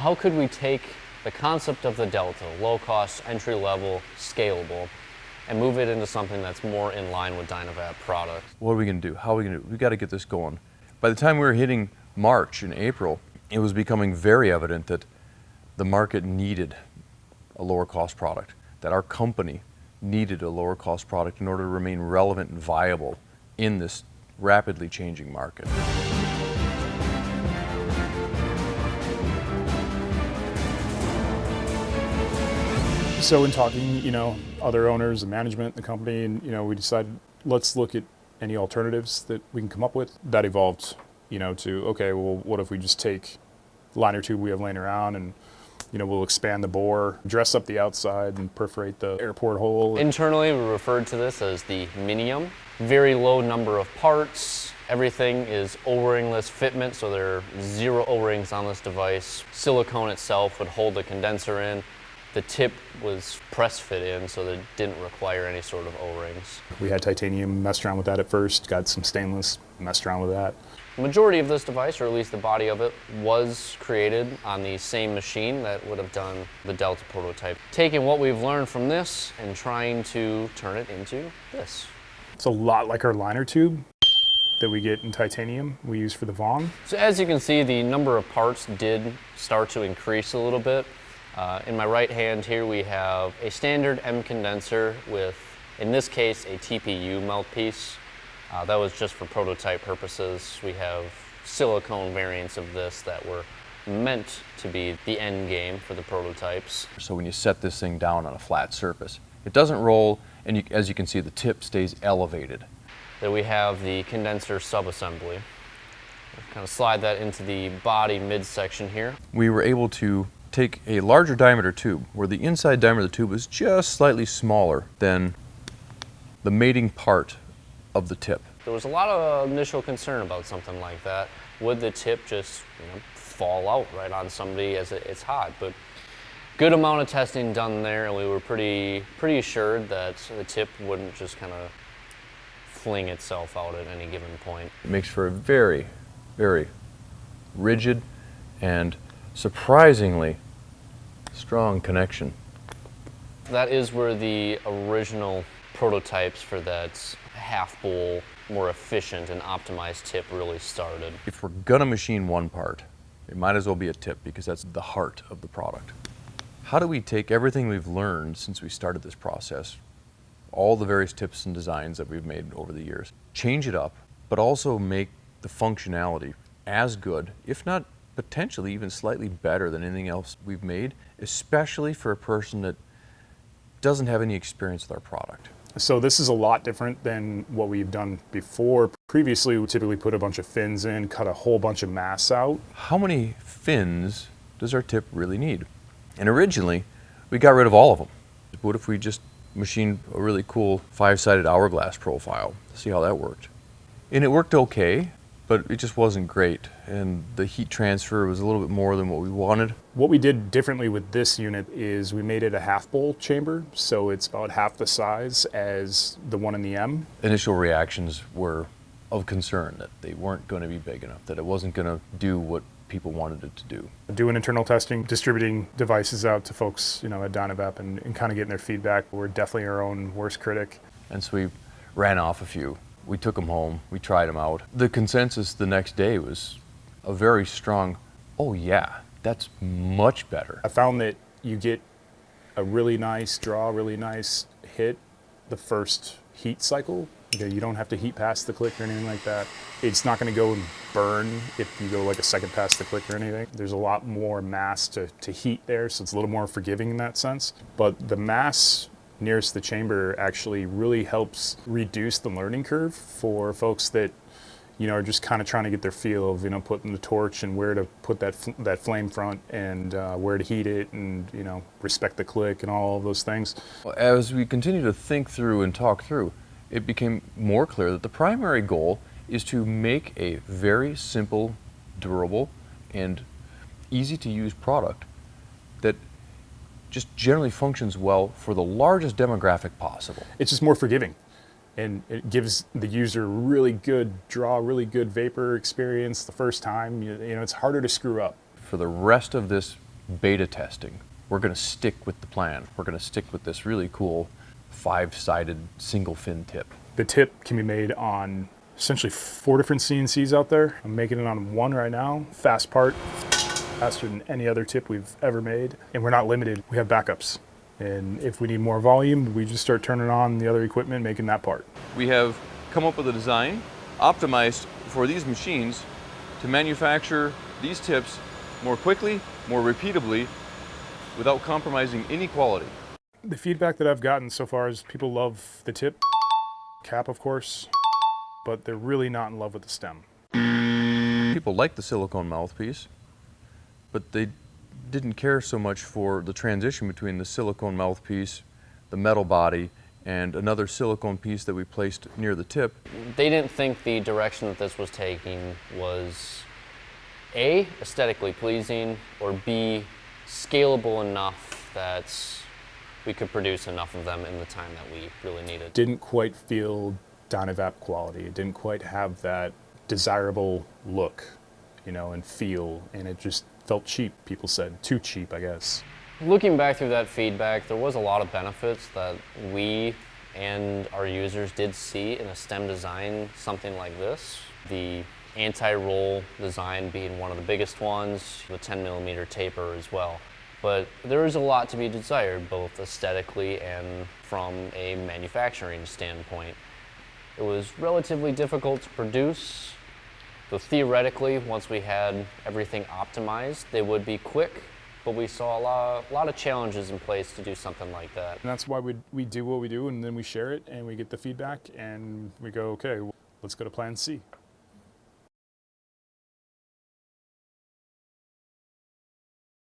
how could we take the concept of the Delta, low cost, entry level, scalable, and move it into something that's more in line with Dynavap products? What are we going to do? How are we going to do? We got to get this going. By the time we were hitting March and April, it was becoming very evident that the market needed a lower cost product, that our company needed a lower cost product in order to remain relevant and viable in this rapidly changing market. So in talking, you know, other owners and management, the company, and you know, we decided let's look at any alternatives that we can come up with. That evolved, you know, to okay, well, what if we just take liner tube we have laying around and you know, we'll expand the bore, dress up the outside and perforate the airport hole. Internally, we referred to this as the Minium. Very low number of parts. Everything is O-ringless fitment, so there are zero O-rings on this device. Silicone itself would hold the condenser in. The tip was press fit in, so that it didn't require any sort of O-rings. We had titanium, messed around with that at first, got some stainless, messed around with that. The majority of this device, or at least the body of it, was created on the same machine that would have done the Delta prototype. Taking what we've learned from this and trying to turn it into this. It's a lot like our liner tube that we get in titanium we use for the Vong. So as you can see, the number of parts did start to increase a little bit. Uh, in my right hand here we have a standard M condenser with, in this case, a TPU mouthpiece. Uh, that was just for prototype purposes. We have silicone variants of this that were meant to be the end game for the prototypes. So when you set this thing down on a flat surface, it doesn't roll, and you, as you can see, the tip stays elevated. Then we have the condenser subassembly. Kind of slide that into the body midsection here. We were able to take a larger diameter tube where the inside diameter of the tube is just slightly smaller than the mating part of the tip. There was a lot of initial concern about something like that. Would the tip just you know, fall out right on somebody as it's hot? But good amount of testing done there and we were pretty, pretty assured that the tip wouldn't just kind of fling itself out at any given point. It makes for a very, very rigid and surprisingly strong connection. That is where the original prototypes for that half bowl, more efficient and optimized tip really started. If we're gonna machine one part, it might as well be a tip because that's the heart of the product. How do we take everything we've learned since we started this process, all the various tips and designs that we've made over the years, change it up, but also make the functionality as good, if not potentially even slightly better than anything else we've made, especially for a person that doesn't have any experience with our product. So this is a lot different than what we've done before. Previously, we typically put a bunch of fins in, cut a whole bunch of mass out. How many fins does our tip really need? And originally, we got rid of all of them. What if we just machined a really cool five-sided hourglass profile? See how that worked. And it worked okay, but it just wasn't great. And the heat transfer was a little bit more than what we wanted. What we did differently with this unit is we made it a half bowl chamber, so it's about half the size as the one in the M. Initial reactions were of concern that they weren't going to be big enough, that it wasn't going to do what people wanted it to do. Doing internal testing, distributing devices out to folks, you know, at Dynavap and, and kind of getting their feedback. We're definitely our own worst critic. And so we ran off a few we took them home, we tried them out. The consensus the next day was a very strong, oh yeah, that's much better. I found that you get a really nice draw, really nice hit the first heat cycle. Okay, you don't have to heat past the click or anything like that. It's not gonna go and burn if you go like a second past the click or anything. There's a lot more mass to, to heat there, so it's a little more forgiving in that sense. But the mass nearest the chamber actually really helps reduce the learning curve for folks that you know, are just kind of trying to get their feel of, you know, putting the torch and where to put that that flame front and uh, where to heat it and, you know, respect the click and all of those things. As we continue to think through and talk through, it became more clear that the primary goal is to make a very simple, durable, and easy to use product that just generally functions well for the largest demographic possible. It's just more forgiving and it gives the user really good draw, really good vapor experience the first time. You, you know, it's harder to screw up. For the rest of this beta testing. We're going to stick with the plan. We're going to stick with this really cool five-sided single fin tip. The tip can be made on essentially four different CNCs out there. I'm making it on one right now, fast part, faster than any other tip we've ever made. And we're not limited, we have backups. And if we need more volume, we just start turning on the other equipment, making that part. We have come up with a design optimized for these machines to manufacture these tips more quickly, more repeatably, without compromising any quality. The feedback that I've gotten so far is people love the tip, cap of course, but they're really not in love with the stem. People like the silicone mouthpiece, but they didn't care so much for the transition between the silicone mouthpiece, the metal body, and another silicone piece that we placed near the tip. They didn't think the direction that this was taking was A, aesthetically pleasing, or B, scalable enough that we could produce enough of them in the time that we really needed. Didn't quite feel Dynavap quality. It didn't quite have that desirable look, you know, and feel, and it just felt cheap, people said. Too cheap, I guess. Looking back through that feedback, there was a lot of benefits that we and our users did see in a STEM design, something like this. The anti-roll design being one of the biggest ones, the 10 millimeter taper as well. But there is a lot to be desired, both aesthetically and from a manufacturing standpoint. It was relatively difficult to produce, though theoretically, once we had everything optimized, they would be quick, but we saw a lot, a lot of challenges in place to do something like that. And that's why we, we do what we do, and then we share it, and we get the feedback, and we go, okay, let's go to plan C.